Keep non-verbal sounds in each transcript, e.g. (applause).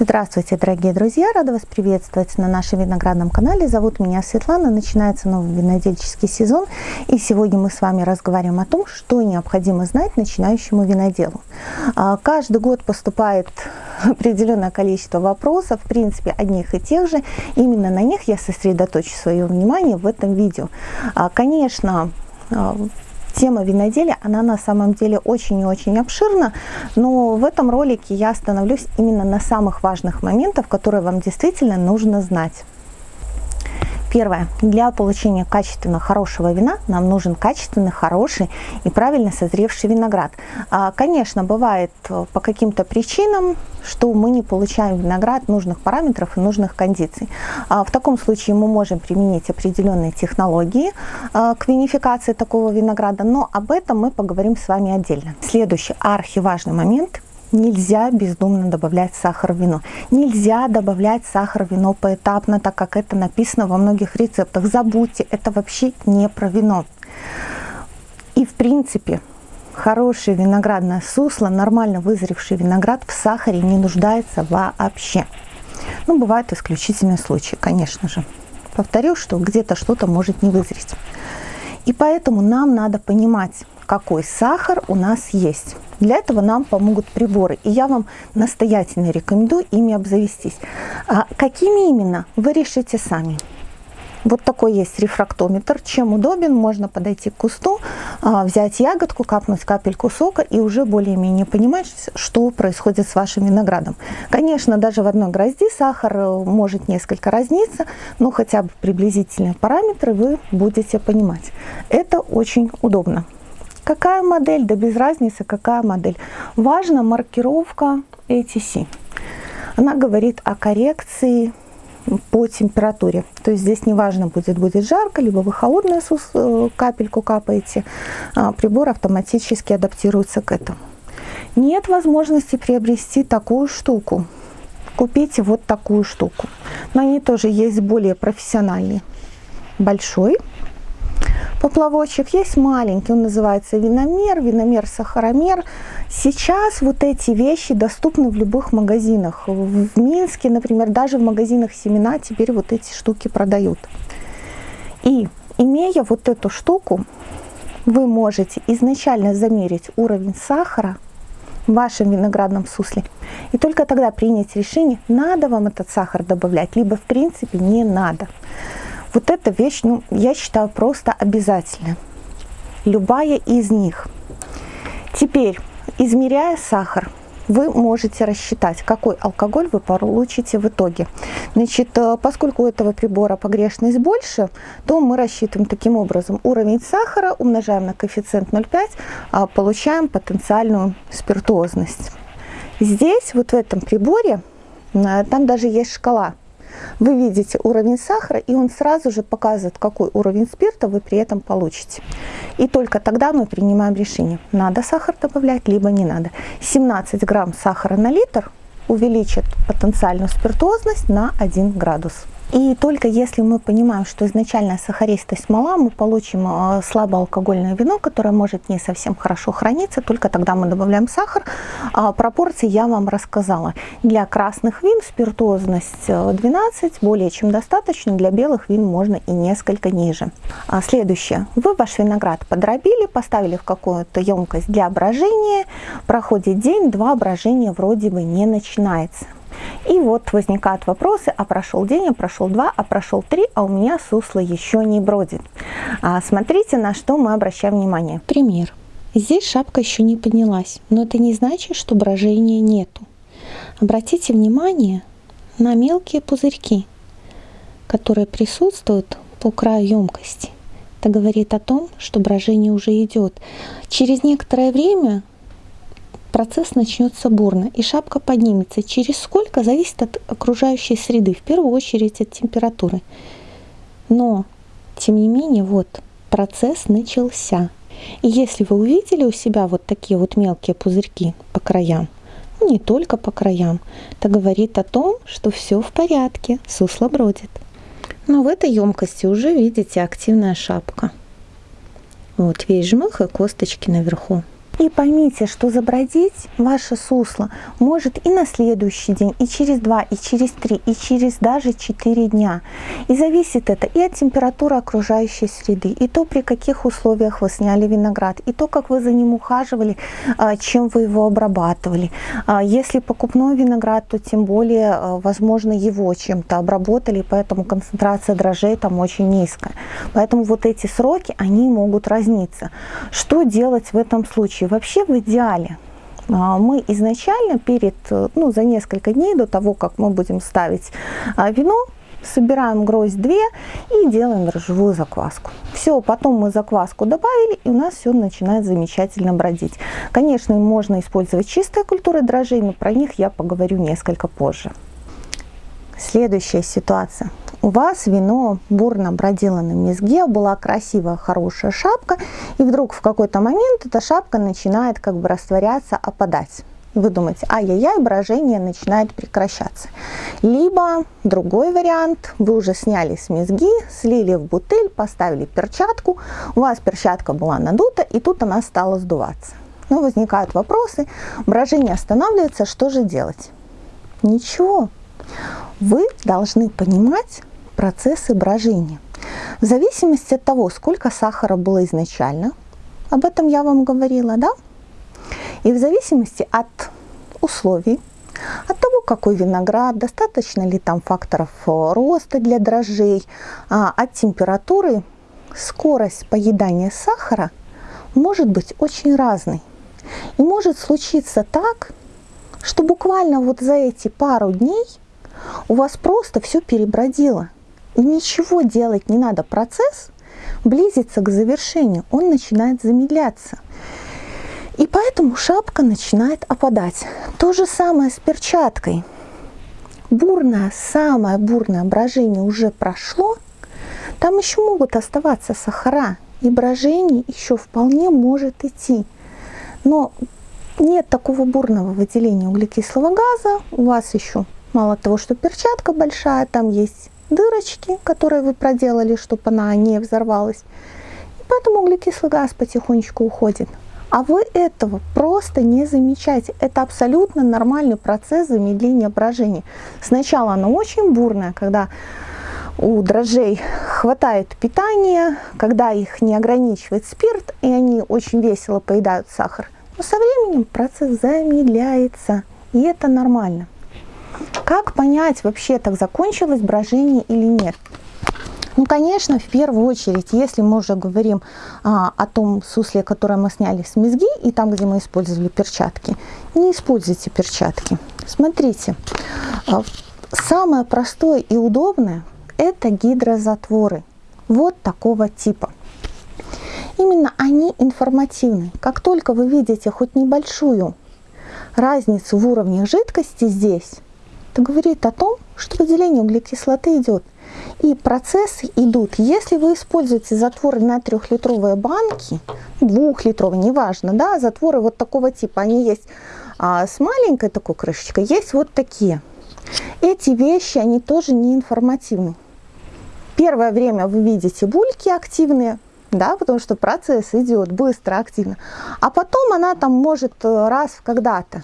Здравствуйте, дорогие друзья! Рада вас приветствовать на нашем виноградном канале. Зовут меня Светлана. Начинается новый винодельческий сезон. И сегодня мы с вами разговариваем о том, что необходимо знать начинающему виноделу. А, каждый год поступает (laughs) определенное количество вопросов, в принципе, одних и тех же. Именно на них я сосредоточу свое внимание в этом видео. А, конечно, а, Тема виноделия, она на самом деле очень и очень обширна, но в этом ролике я остановлюсь именно на самых важных моментах, которые вам действительно нужно знать. Первое. Для получения качественно хорошего вина нам нужен качественный, хороший и правильно созревший виноград. А, конечно, бывает э, по каким-то причинам, что мы не получаем виноград нужных параметров и нужных кондиций. А, в таком случае мы можем применить определенные технологии а, к винификации такого винограда, но об этом мы поговорим с вами отдельно. Следующий архиважный момент – Нельзя бездумно добавлять сахар в вино. Нельзя добавлять сахар в вино поэтапно, так как это написано во многих рецептах. Забудьте, это вообще не про вино. И в принципе, хорошее виноградное сусло, нормально вызревший виноград в сахаре не нуждается вообще. Ну, бывают исключительные случаи, конечно же. Повторю, что где-то что-то может не вызреть. И поэтому нам надо понимать, какой сахар у нас есть. Для этого нам помогут приборы, и я вам настоятельно рекомендую ими обзавестись. А какими именно, вы решите сами. Вот такой есть рефрактометр. Чем удобен, можно подойти к кусту, а, взять ягодку, капнуть капельку сока и уже более-менее понимать, что происходит с вашим виноградом. Конечно, даже в одной грозди сахар э, может несколько разниться, но хотя бы приблизительные параметры вы будете понимать. Это очень удобно. Какая модель? Да без разницы, какая модель. Важна маркировка ATC. Она говорит о коррекции по температуре. То есть здесь неважно, будет, будет жарко, либо вы холодную э, капельку капаете, а прибор автоматически адаптируется к этому. Нет возможности приобрести такую штуку. Купите вот такую штуку. Но они тоже есть более профессиональные. Большой поплавочек. Есть маленький, он называется виномер, виномер-сахаромер. Сейчас вот эти вещи доступны в любых магазинах. В Минске, например, даже в магазинах семена теперь вот эти штуки продают. И имея вот эту штуку, вы можете изначально замерить уровень сахара в вашем виноградном сусле. И только тогда принять решение, надо вам этот сахар добавлять, либо в принципе не надо. Вот эта вещь, ну, я считаю, просто обязательно. Любая из них. Теперь, измеряя сахар, вы можете рассчитать, какой алкоголь вы получите в итоге. Значит, э, поскольку у этого прибора погрешность больше, то мы рассчитываем таким образом. Уровень сахара умножаем на коэффициент 0,5, а получаем потенциальную спиртуозность. Здесь, вот в этом приборе, э, там даже есть шкала вы видите уровень сахара, и он сразу же показывает, какой уровень спирта вы при этом получите. И только тогда мы принимаем решение, надо сахар добавлять, либо не надо. 17 грамм сахара на литр увеличит потенциальную спиртозность на 1 градус. И только если мы понимаем, что изначально сахаристость мала, мы получим а, слабоалкогольное вино, которое может не совсем хорошо храниться, только тогда мы добавляем сахар. А пропорции я вам рассказала. Для красных вин спиртозность 12 э, более чем достаточно, для белых вин можно и несколько ниже. А следующее. Вы ваш виноград подробили, поставили в какую-то емкость для брожения, проходит день-два, брожение вроде бы не начинается. И вот возникают вопросы, а прошел день, а прошел два, а прошел три, а у меня сусло еще не бродит. А смотрите, на что мы обращаем внимание. Пример. Здесь шапка еще не поднялась, но это не значит, что брожения нету. Обратите внимание на мелкие пузырьки, которые присутствуют по краю емкости. Это говорит о том, что брожение уже идет. Через некоторое время процесс начнется бурно, и шапка поднимется. Через сколько зависит от окружающей среды, в первую очередь от температуры. Но, тем не менее, вот, процесс начался. И если вы увидели у себя вот такие вот мелкие пузырьки по краям, ну, не только по краям, это говорит о том, что все в порядке, сусло бродит. Но в этой емкости уже видите активная шапка. Вот весь жмых и косточки наверху. И поймите, что забродить ваше сусло может и на следующий день, и через два, и через три, и через даже четыре дня. И зависит это и от температуры окружающей среды, и то, при каких условиях вы сняли виноград, и то, как вы за ним ухаживали, а, чем вы его обрабатывали. А, если покупной виноград, то тем более, а, возможно, его чем-то обработали, поэтому концентрация дрожжей там очень низкая. Поэтому вот эти сроки, они могут разниться. Что делать в этом случае? Вообще в идеале а, мы изначально перед, ну, за несколько дней до того, как мы будем ставить а, вино, собираем гроздь 2 и делаем дрожжевую закваску. Все, потом мы закваску добавили, и у нас все начинает замечательно бродить. Конечно, можно использовать чистые культуры дрожжей, но про них я поговорю несколько позже. Следующая ситуация. У вас вино бурно бродило на мезге, была красивая, хорошая шапка, и вдруг в какой-то момент эта шапка начинает как бы растворяться, опадать. Вы думаете, ай-яй-яй, брожение начинает прекращаться. Либо другой вариант, вы уже сняли с мезги, слили в бутыль, поставили перчатку, у вас перчатка была надута, и тут она стала сдуваться. Но возникают вопросы, брожение останавливается, что же делать? Ничего, вы должны понимать процессы брожения. В зависимости от того, сколько сахара было изначально, об этом я вам говорила, да? И в зависимости от условий, от того, какой виноград, достаточно ли там факторов э, роста для дрожжей, а, от температуры, скорость поедания сахара может быть очень разной. И может случиться так, что буквально вот за эти пару дней у вас просто все перебродило. И ничего делать не надо. Процесс близится к завершению, он начинает замедляться. И поэтому шапка начинает опадать. То же самое с перчаткой. Бурное, самое бурное брожение уже прошло. Там еще могут оставаться сахара. И брожение еще вполне может идти. Но нет такого бурного выделения углекислого газа. У вас еще Мало того, что перчатка большая, там есть дырочки, которые вы проделали, чтобы она не взорвалась. И поэтому углекислый газ потихонечку уходит. А вы этого просто не замечаете. Это абсолютно нормальный процесс замедления брожения. Сначала оно очень бурное, когда у дрожжей хватает питания, когда их не ограничивает спирт, и они очень весело поедают сахар. Но со временем процесс замедляется, и это нормально. Как понять вообще, так закончилось брожение или нет? Ну, конечно, в первую очередь, если мы уже говорим а, о том сусле, которое мы сняли с мезги, и там, где мы использовали перчатки, не используйте перчатки. Смотрите, а, самое простое и удобное – это гидрозатворы. Вот такого типа. Именно они информативны. Как только вы видите хоть небольшую разницу в уровне жидкости здесь, это говорит о том, что выделение углекислоты идет. И процессы идут. Если вы используете затворы на трехлитровые банки, двухлитровые, неважно, да, затворы вот такого типа, они есть а, с маленькой такой крышечкой, есть вот такие. Эти вещи, они тоже не информативны. Первое время вы видите бульки активные, да, потому что процесс идет быстро, активно. А потом она там может э, раз когда-то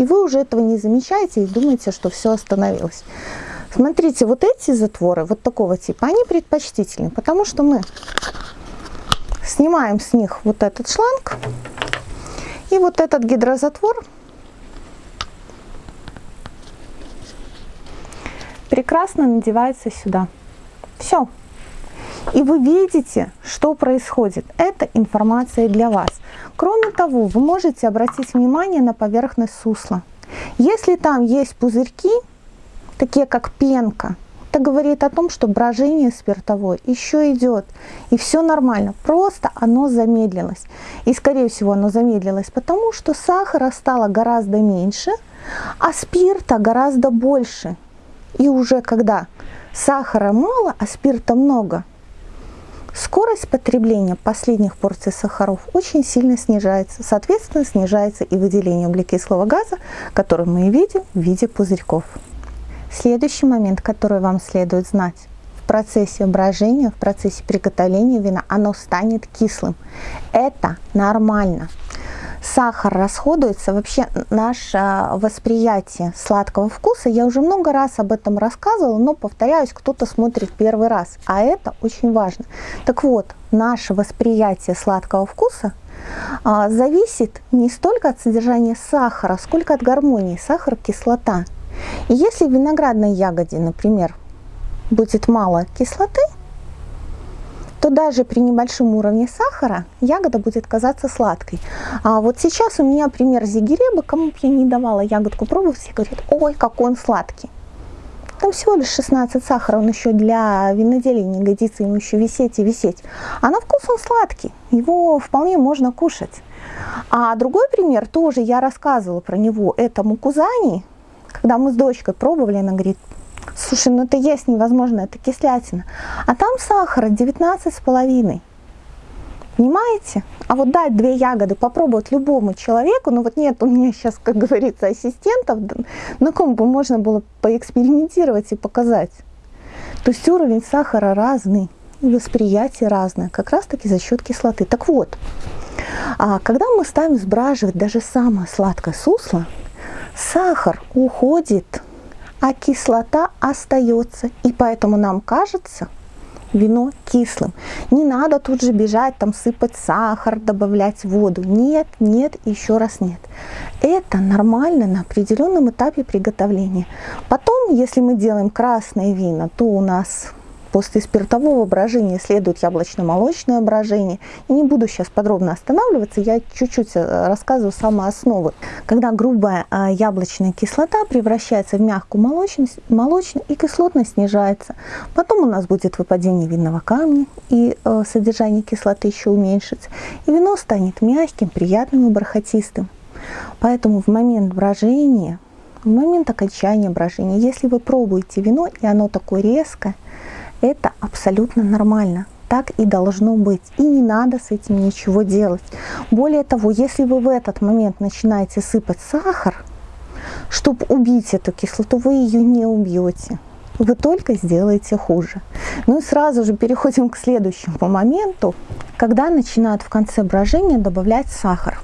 и вы уже этого не замечаете и думаете, что все остановилось. Смотрите, вот эти затворы, вот такого типа, они предпочтительны, потому что мы снимаем с них вот этот шланг, и вот этот гидрозатвор прекрасно надевается сюда. Все. И вы видите, что происходит. Это информация для вас. Кроме того, вы можете обратить внимание на поверхность сусла. Если там есть пузырьки, такие как пенка, это говорит о том, что брожение спиртовое еще идет. И все нормально. Просто оно замедлилось. И скорее всего оно замедлилось, потому что сахара стало гораздо меньше, а спирта гораздо больше. И уже когда сахара мало, а спирта много, Скорость потребления последних порций сахаров очень сильно снижается. Соответственно, снижается и выделение углекислого газа, который мы видим в виде пузырьков. Следующий момент, который вам следует знать. В процессе брожения, в процессе приготовления вина оно станет кислым. Это нормально. Сахар расходуется, вообще наше восприятие сладкого вкуса, я уже много раз об этом рассказывала, но повторяюсь, кто-то смотрит первый раз, а это очень важно. Так вот, наше восприятие сладкого вкуса а, зависит не столько от содержания сахара, сколько от гармонии сахар-кислота. И если в виноградной ягоде, например, будет мало кислоты, даже при небольшом уровне сахара ягода будет казаться сладкой. А вот сейчас у меня пример зигиреба, кому бы я не давала ягодку пробовать, все говорят, ой, какой он сладкий. Там всего лишь 16 сахара, он еще для виноделия не годится, ему еще висеть и висеть. А на вкус он сладкий, его вполне можно кушать. А другой пример, тоже я рассказывала про него, это мукузани. Когда мы с дочкой пробовали, она говорит, Слушай, ну это есть невозможно, это кислятина. А там сахара 19,5. Понимаете? А вот дать две ягоды попробовать любому человеку, ну вот нет у меня сейчас, как говорится, ассистентов, на ком бы можно было поэкспериментировать и показать. То есть уровень сахара разный, восприятие разное, как раз таки за счет кислоты. Так вот, а когда мы ставим сбраживать даже самое сладкое сусло, сахар уходит а кислота остается. И поэтому нам кажется вино кислым. Не надо тут же бежать, там сыпать сахар, добавлять воду. Нет, нет, еще раз нет. Это нормально на определенном этапе приготовления. Потом, если мы делаем красное вино, то у нас После спиртового брожения следует яблочно-молочное брожение. Не буду сейчас подробно останавливаться, я чуть-чуть э, рассказываю самые основы. Когда грубая э, яблочная кислота превращается в мягкую молочность, молочную и кислотность снижается. Потом у нас будет выпадение винного камня, и э, содержание кислоты еще уменьшится. И вино станет мягким, приятным и бархатистым. Поэтому в момент брожения, в момент окончания брожения, если вы пробуете вино, и оно такое резкое, это абсолютно нормально. Так и должно быть. И не надо с этим ничего делать. Более того, если вы в этот момент начинаете сыпать сахар, чтобы убить эту кислоту, вы ее не убьете. Вы только сделаете хуже. Ну и сразу же переходим к следующему моменту, когда начинают в конце брожения добавлять сахар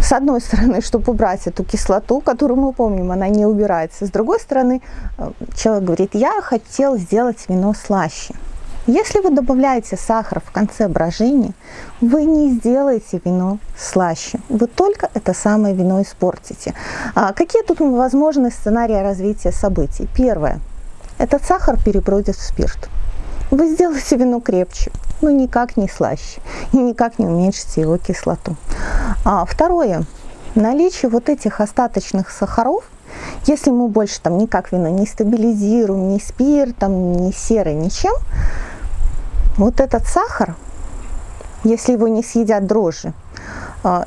с одной стороны, чтобы убрать эту кислоту, которую мы помним, она не убирается. С другой стороны, э, человек говорит, я хотел сделать вино слаще. Если вы добавляете сахар в конце брожения, вы не сделаете вино слаще. Вы только это самое вино испортите. А какие тут возможны сценарии развития событий? Первое. Этот сахар перебродит в спирт. Вы сделаете вино крепче но ну, никак не слаще и никак не уменьшите его кислоту. А второе, наличие вот этих остаточных сахаров, если мы больше там никак вино не стабилизируем, ни спиртом, ни серой, ничем, вот этот сахар, если его не съедят дрожжи,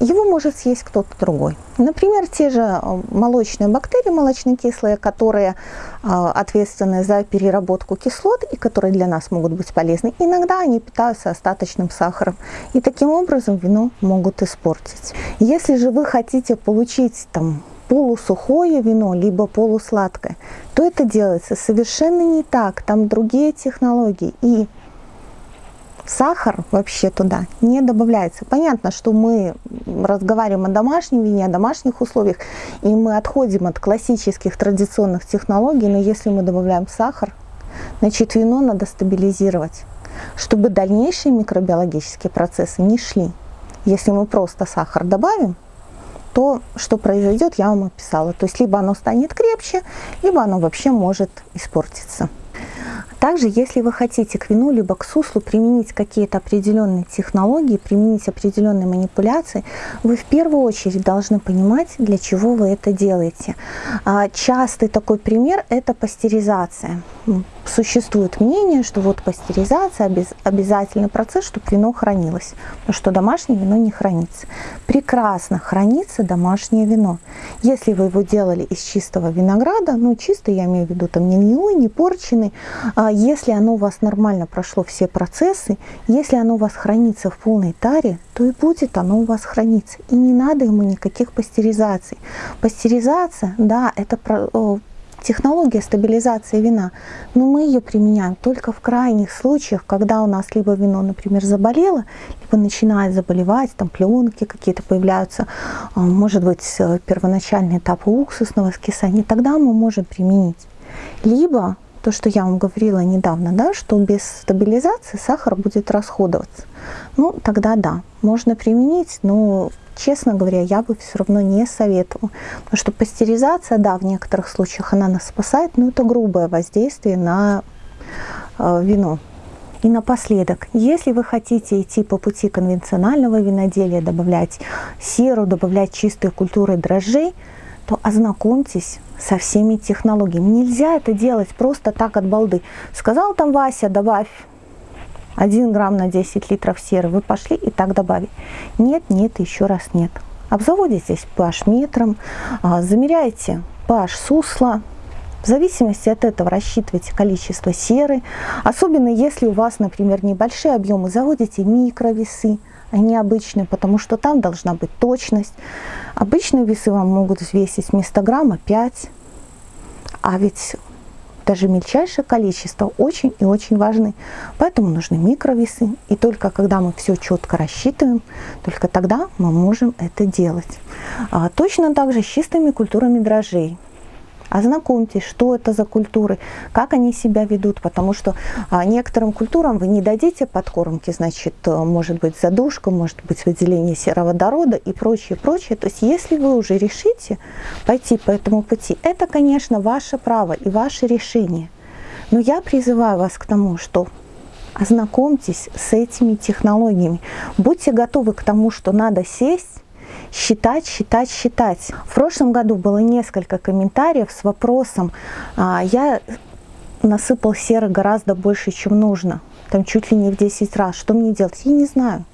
его может съесть кто-то другой. Например, те же а, молочные бактерии, молочнокислые, которые а, ответственны за переработку кислот и которые для нас могут быть полезны. Иногда они питаются остаточным сахаром и таким образом вино могут испортить. Если же вы хотите получить там полусухое вино, либо полусладкое, то это делается совершенно не так, там другие технологии. И сахар вообще туда не добавляется. Понятно, что мы разговариваем о домашнем вине, о домашних условиях, и мы отходим от классических традиционных технологий, но если мы добавляем сахар, значит вино надо стабилизировать, чтобы дальнейшие микробиологические процессы не шли. Если мы просто сахар добавим, то, что произойдет, я вам описала. То есть либо оно станет крепче, либо оно вообще может испортиться. Также, если вы хотите к вину либо к суслу применить какие-то определенные технологии, применить определенные манипуляции, вы в первую очередь должны понимать, для чего вы это делаете. А, частый такой пример – это пастеризация существует мнение, что вот пастеризация обез, обязательный процесс, чтобы вино хранилось, потому что домашнее вино не хранится. Прекрасно хранится домашнее вино. Если вы его делали из чистого винограда, ну чисто я имею в виду там не гнилой, не порченый, а если оно у вас нормально прошло все процессы, если оно у вас хранится в полной таре, то и будет оно у вас храниться. И не надо ему никаких пастеризаций. Пастеризация, да, это технология стабилизации вина, но мы ее применяем только в крайних случаях, когда у нас либо вино, например, заболело, либо начинает заболевать, там пленки какие-то появляются, а, может быть, первоначальный этап уксусного скисания, тогда мы можем применить. Либо то, что я вам говорила недавно, да, что без стабилизации сахар будет расходоваться. Ну, тогда да, можно применить, но честно говоря, я бы все равно не советовала. Потому что пастеризация, да, в некоторых случаях она нас спасает, но это грубое воздействие на э, вино. И напоследок, если вы хотите идти по пути конвенционального виноделия, добавлять серу, добавлять чистые культуры дрожжей, то ознакомьтесь со всеми технологиями. Нельзя это делать просто так от балды. Сказал там Вася, добавь 1 грамм на 10 литров серы, вы пошли и так добавили. Нет, нет, еще раз нет. Обзаводитесь pH метром, а, замеряйте pH сусла, в зависимости от этого рассчитывайте количество серы. Особенно если у вас, например, небольшие объемы, заводите микровесы, а не обычные, потому что там должна быть точность. Обычные весы вам могут взвесить вместо грамма 5, а ведь даже мельчайшее количество очень и очень важны. Поэтому нужны микровесы. И только когда мы все четко рассчитываем, только тогда мы можем это делать. А, точно так же с чистыми культурами дрожжей. Ознакомьтесь, что это за культуры, как они себя ведут, потому что а, некоторым культурам вы не дадите подкормки, значит, э, может быть задушка, может быть выделение сероводорода и прочее, прочее. То есть если вы уже решите пойти по этому пути, это, конечно, ваше право и ваше решение. Но я призываю вас к тому, что ознакомьтесь с этими технологиями. Будьте готовы к тому, что надо сесть считать, считать, считать. В прошлом году было несколько комментариев с вопросом, а, я насыпал серы гораздо больше, чем нужно, там чуть ли не в 10 раз, что мне делать? Я не знаю.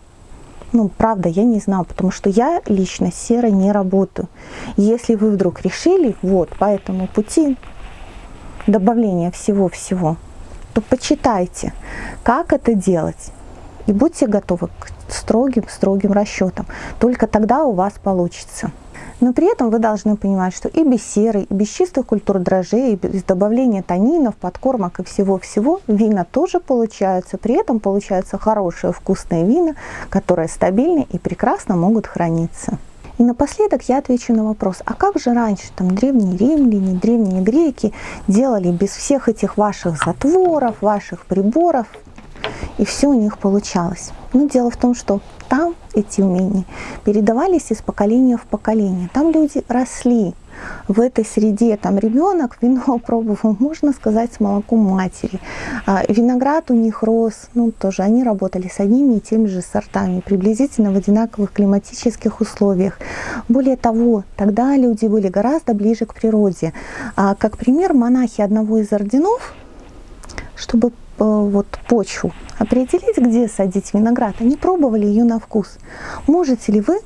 Ну, правда, я не знаю, потому что я лично с серой не работаю. Если вы вдруг решили, вот, по этому пути добавления всего-всего, то почитайте, как это делать. И будьте готовы к строгим-строгим расчетам. Только тогда у вас получится. Но при этом вы должны понимать, что и без серы, и без чистых культур дрожжей, и без добавления танинов, подкормок и всего-всего вина тоже получаются. При этом получаются хорошие вкусные вина, которые стабильны и прекрасно могут храниться. И напоследок я отвечу на вопрос, а как же раньше там древние римляне, древние греки делали без всех этих ваших затворов, ваших приборов, и все у них получалось. Но дело в том, что там эти умения передавались из поколения в поколение. Там люди росли в этой среде. Там ребенок вино (laughs) пробовал, можно сказать, с молоком матери. А виноград у них рос, ну тоже они работали с одними и теми же сортами, приблизительно в одинаковых климатических условиях. Более того, тогда люди были гораздо ближе к природе. А, как пример, монахи одного из орденов, чтобы вот почву, определить, где садить виноград. Они пробовали ее на вкус. Можете ли вы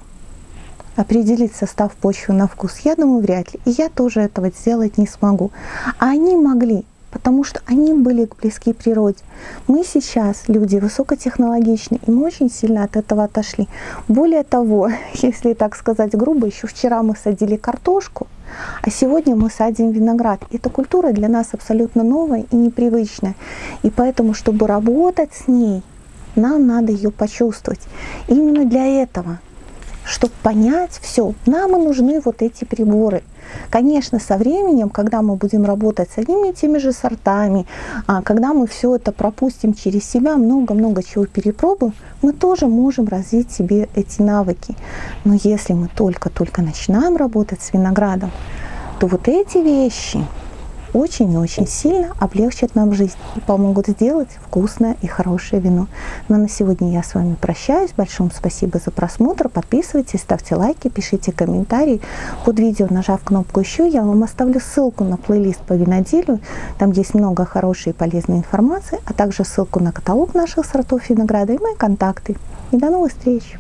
определить состав почвы на вкус? Я думаю, вряд ли. И я тоже этого сделать не смогу. А они могли, потому что они были близки природе. Мы сейчас люди высокотехнологичные, и мы очень сильно от этого отошли. Более того, (laughs) если так сказать грубо, еще вчера мы садили картошку, а сегодня мы садим виноград. Эта культура для нас абсолютно новая и непривычная. И поэтому, чтобы работать с ней, нам надо ее почувствовать. Именно для этого чтобы понять все, нам и нужны вот эти приборы. Конечно, со временем, когда мы будем работать с одними и теми же сортами, а, когда мы все это пропустим через себя, много-много чего перепробуем, мы тоже можем развить себе эти навыки. Но если мы только-только начинаем работать с виноградом, то вот эти вещи, очень и очень сильно облегчат нам жизнь и помогут сделать вкусное и хорошее вино. Ну а на сегодня я с вами прощаюсь. Большое спасибо за просмотр. Подписывайтесь, ставьте лайки, пишите комментарии. Под видео, нажав кнопку «Еще», я вам оставлю ссылку на плейлист по виноделию. Там есть много хорошей и полезной информации, а также ссылку на каталог наших сортов винограда и мои контакты. И до новых встреч!